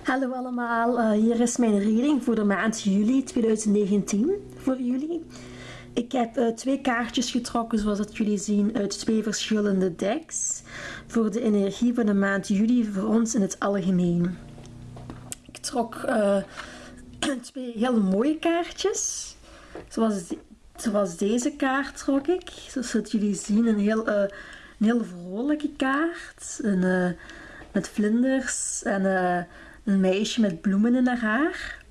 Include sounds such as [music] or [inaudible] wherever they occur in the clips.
Hallo allemaal, uh, hier is mijn reading voor de maand juli 2019 voor jullie. Ik heb uh, twee kaartjes getrokken zoals dat jullie zien uit twee verschillende decks voor de energie van de maand juli voor ons in het algemeen. Ik trok uh, [clears throat] twee hele mooie kaartjes, zoals, zoals deze kaart trok ik. Zoals dat jullie zien een heel, een heel vrolijke kaart, een, met vlinders en een meisje met bloemen in haar haar.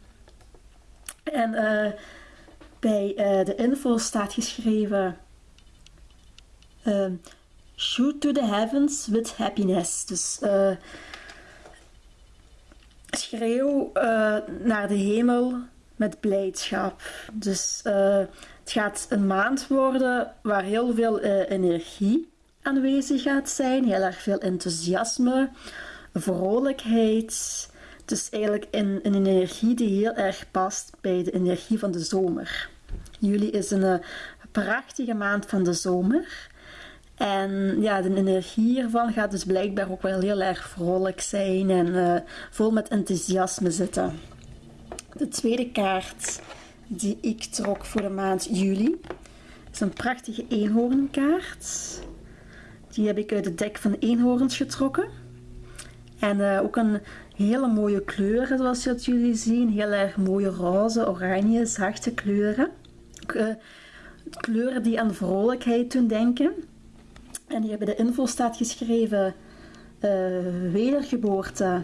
En uh, bij uh, de info staat geschreven: uh, Shoot to the heavens with happiness. Dus schreeuw naar de hemel met blijdschap. Dus het gaat een maand worden waar heel veel energie aanwezig gaat zijn, heel erg veel enthousiasme, vrolijkheid. Het is eigenlijk een, een energie die heel erg past bij de energie van de zomer. Juli is een, eh, prachtige maand van de zomer. En ja, de energie hiervan gaat dus blijkbaar ook wel heel erg vrolijk zijn en uh, vol met enthousiasme zitten. De tweede kaart die ik trok voor de maand juli is een prachtige eenhoornkaart. Die heb ik uit het dek van eenhoorns getrokken. En uh, ook een hele mooie kleuren zoals jullie zien. Heel erg mooie roze, oranje, zachte kleuren. Uh, kleuren die aan vrolijkheid doen denken. En hier bij de info staat geschreven uh, wedergeboorte.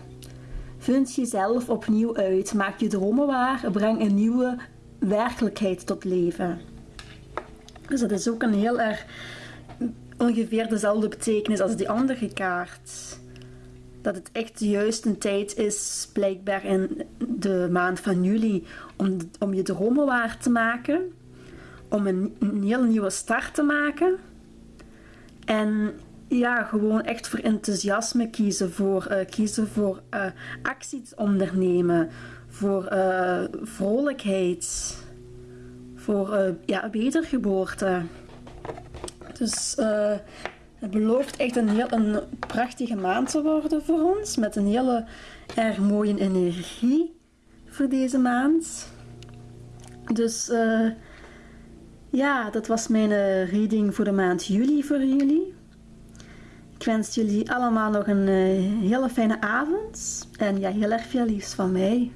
Vind jezelf opnieuw uit. Maak je dromen waar. Breng een nieuwe werkelijkheid tot leven. Dus dat is ook een heel erg ongeveer dezelfde betekenis als die andere kaart dat het echt de juiste tijd is, blijkbaar in de maand van juli, om, om je dromen waar te maken. Om een, een heel nieuwe start te maken. En ja, gewoon echt voor enthousiasme kiezen, voor, uh, kiezen voor uh, actie ondernemen, voor uh, vrolijkheid, voor ja, wedergeboorte. Dus het belooft echt een heel een prachtige maand te worden voor ons. Met een hele erg mooie energie voor deze maand. Dus uh, ja, dat was mijn uh, reading voor de maand juli voor jullie. Ik wens jullie allemaal nog een uh, hele fijne avond. En ja, heel erg veel liefs van mij.